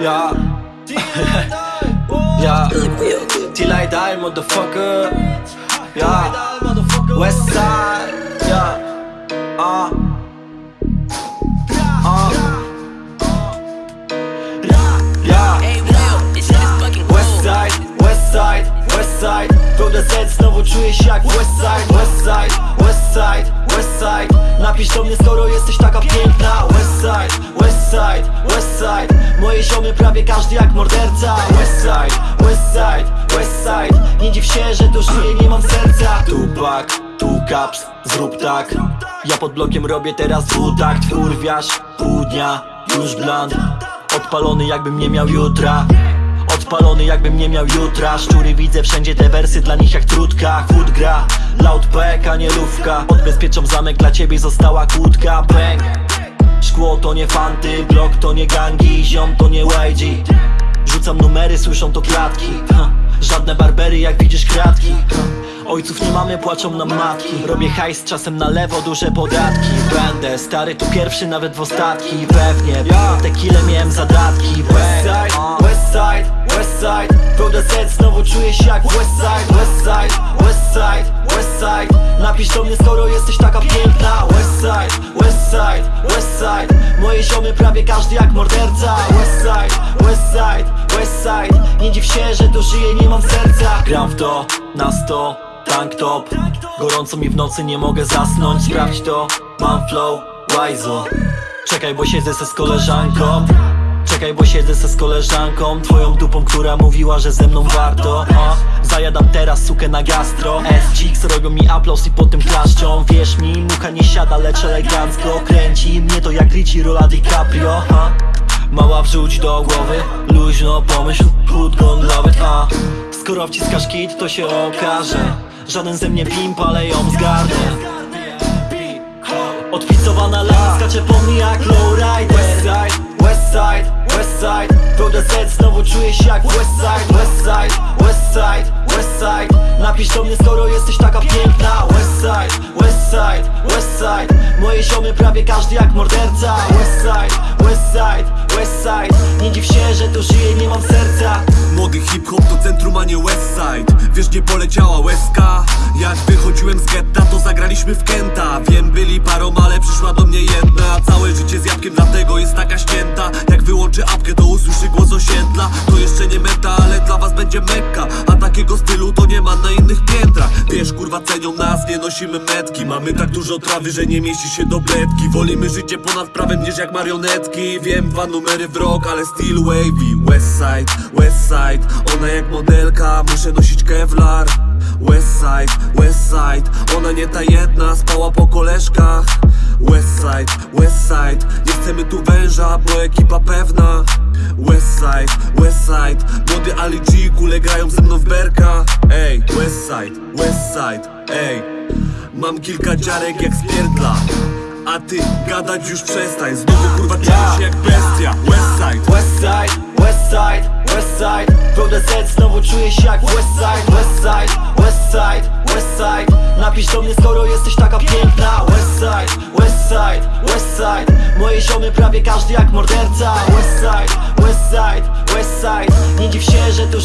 Ja. Ja. Till I die motherfucker. Ja. Westside Ja. Ah. Ah. Ja. Hey Will, this shit is fucking cool. Westside, Westside, Westside Pełne Z, znowu czuję się jak Westside Westside, Westside, Westside Napisz do mnie skoro jesteś taka piękna. Westside, Westside, Westside Moje ziomy prawie każdy jak morderca. Westside, Westside, Westside Nie dziw się, że tu żyję, nie mam serca. Tupac, tu caps, zrób tak. Ja pod blokiem robię teraz dwutakt Kurwiasz, pół dnia, już bland. Odpalony jakbym nie miał jutra. Odpalony jakbym nie miał jutra. Szczury widzę wszędzie te wersy dla nich jak trudka Chłód gra, loudpack a nie lówka. Odbezpieczam zamek dla ciebie została kłódka. Bang. Szkło to nie fanty, blok to nie gangi Ziom to nie YG Rzucam numery, słyszą to klatki ha. Żadne barbery jak widzisz kratki. Ojców nie mamy, płaczą nam matki. Robię hajs czasem na lewo, duże podatki. Będę stary tu pierwszy, nawet w ostatki. Pewnie, ja. tequilę miałem zadatki. Westside, Westside, Westside Pełne Z, znowu czuję się jak Westside Napisz do mnie skoro jesteś taka piękna. Westside, Westside, Westside Moje ziomy prawie każdy jak morderca. Westside, Westside, Westside Nie dziw się, że tu żyję, nie mam serca. Gram w to, na sto, tank top. Gorąco mi w nocy, nie mogę zasnąć. Sprawdź to, mam flow, wajzo. Czekaj, bo siedzę se z koleżanką. Czekaj, bo siedzę se z koleżanką. Twoją dupą, która mówiła, że ze mną warto. A? Zajadam teraz sukę na gastro. S-Chicks robią mi aplauz i potem klaszczą. Wierz mi, mucha nie siada, lecz elegancko Kręci mnie to jak Richie Rola DiCaprio a? Mała wrzuć do głowy, luźno pomyśl Hood gon a Skoro wciskasz kit, to się okaże Żaden ze mnie pimp, ale ją zgarnę. Odpicowana lana skacze po mnie jak lowrider. Westside, Westside, Westside Pełne Z, znowu czuję się jak Westside Westside, Westside, Westside Napisz do mnie skoro jesteś taka Ziomy prawie każdy jak morderca. Westside, Westside, Westside Nie dziw się, że tu żyję, nie mam serca. Młody hip-hop to centrum, a nie Westside Wiesz gdzie poleciała łezka? Jak wychodziłem z getta to zagraliśmy w Kenta. Wiem byli parą, ale przyszła do mnie jedna. Całe życie z jabłkiem dlatego jest taka ścięta. Jak wyłączy apkę to usłyszy głos osiedla. To jeszcze nie meta, ale dla was będzie mekka A takiego stylu to nie ma na innych piętrach Wiesz kurwa cenią nas, nie nosimy metki. Mamy tak dużo trawy, że nie mieści się do bledki. Wolimy życie ponad prawem niż jak marionetki. Wiem dwa numery w rok, ale still wavy. Westside, Westside Ona jak modelka, muszę nosić kevlar. Westside, Westside Ona nie ta jedna, spała po koleżkach. Westside, Westside Nie chcemy tu węża, bo ekipa pewna Westside, Westside Młody Ali G, kule grają ze mną w berka Ej, Westside, Westside, ej Mam kilka dziarek jak spierdla A ty gadać już przestań Znowu kurwa czuję się jak bestia Westside, Westside, Westside, Westside Pełne Z, znowu czuję się jak Westside Westside, Westside, Westside Napisz do mnie skoro jesteś taka piękna Westside, Westside, Westside Moje ziomy prawie każdy jak morderca Westside, dziw się, że serca